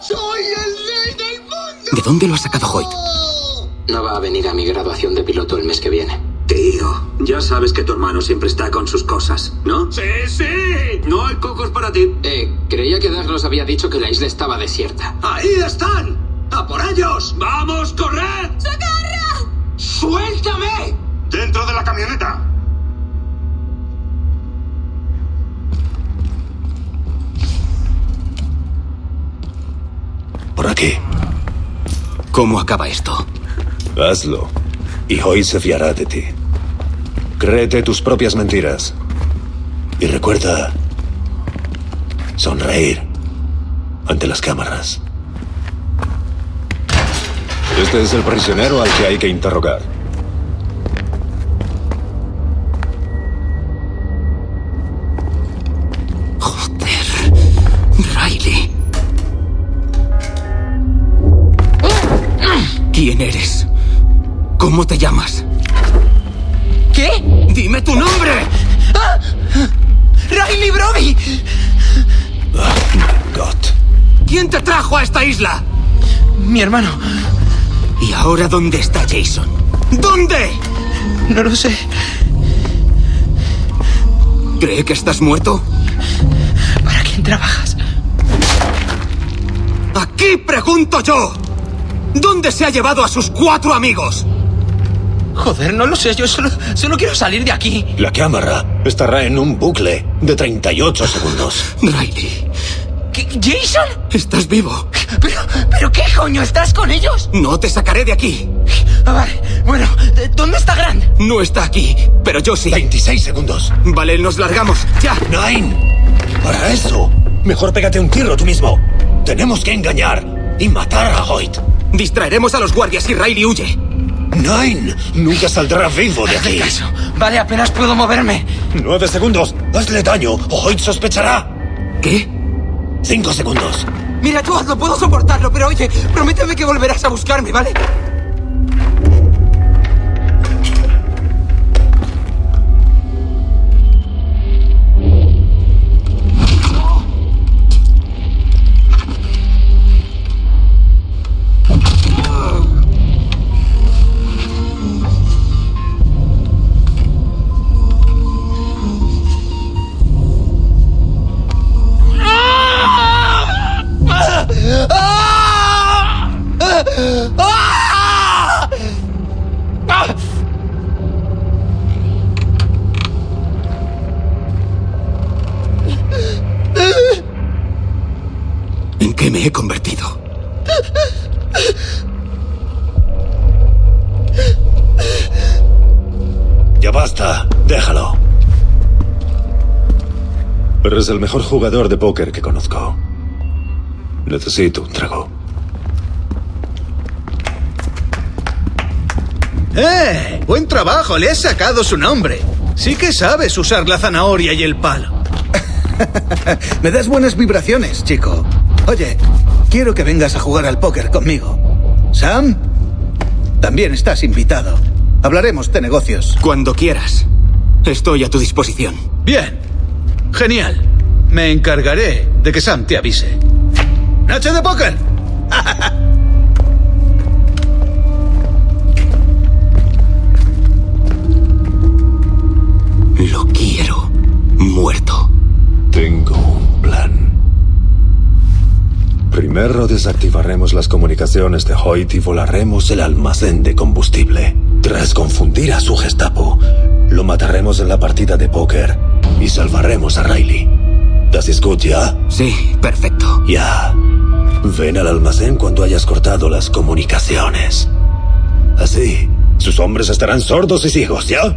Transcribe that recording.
¡Soy el rey del mundo! ¿De dónde lo ha sacado Hoyt? No va a venir a mi graduación de piloto el mes que viene. Tío, ya sabes que tu hermano siempre está con sus cosas, ¿no? ¡Sí, sí! No hay cocos para ti. Eh, creía que Douglas había dicho que la isla estaba desierta. ¡Ahí están! ¡A por ellos! ¡Vamos, corred! ¡Socorro! ¡Suéltame! ¡Dentro de la camioneta! Aquí. ¿Cómo acaba esto? Hazlo. Y hoy se fiará de ti. Créete tus propias mentiras. Y recuerda... Sonreír. Ante las cámaras. Este es el prisionero al que hay que interrogar. ¿Quién eres? ¿Cómo te llamas? ¿Qué? ¡Dime tu nombre! ¡Ah! ¡Riley Brody! Oh, my God. ¿Quién te trajo a esta isla? Mi hermano. ¿Y ahora dónde está Jason? ¿Dónde? No lo sé. ¿Cree que estás muerto? ¿Para quién trabajas? Aquí pregunto yo. ¿Dónde se ha llevado a sus cuatro amigos? Joder, no lo sé. Yo solo, solo quiero salir de aquí. La cámara estará en un bucle de 38 segundos. Riley, ¿Qué- ¿Jason? estás vivo. ¿Pero, ¿Pero qué coño? ¿Estás con ellos? No te sacaré de aquí. Ah, vale. Bueno, ¿de- ¿dónde está Grant? No está aquí, pero yo sí. 26 segundos. Vale, nos largamos. Ya. Nine. Para eso, mejor pégate un tiro tú mismo. Tenemos que engañar y matar a Hoyt. Distraeremos a los guardias y Riley huye. Nine. Nunca saldrá vivo de aquí. caso. Vale, apenas puedo moverme. Nueve segundos. Hazle daño o Hoyt sospechará. ¿Qué? Cinco segundos. Mira, tú hazlo, puedo soportarlo, pero oye, prométeme que volverás a buscarme, ¿vale? Qué me he convertido? Ya basta. Déjalo. Eres el mejor jugador de póker que conozco. Necesito un trago. ¡Eh! Buen trabajo, le has sacado su nombre. Sí que sabes usar la zanahoria y el palo. Me das buenas vibraciones, chico. Oye, quiero que vengas a jugar al póker conmigo. Sam, también estás invitado. Hablaremos de negocios. Cuando quieras. Estoy a tu disposición. Bien. Genial. Me encargaré de que Sam te avise. ¡Noche de póker! Lo quiero. Muerto. Tengo un plan. Primero desactivaremos las comunicaciones de Hoyt y volaremos el almacén de combustible. Tras confundir a su Gestapo, lo mataremos en la partida de póker y salvaremos a Riley. ¿Das escucha? ya? Sí, perfecto. Ya. Ven al almacén cuando hayas cortado las comunicaciones. Así, sus hombres estarán sordos y ciegos, ¿ya?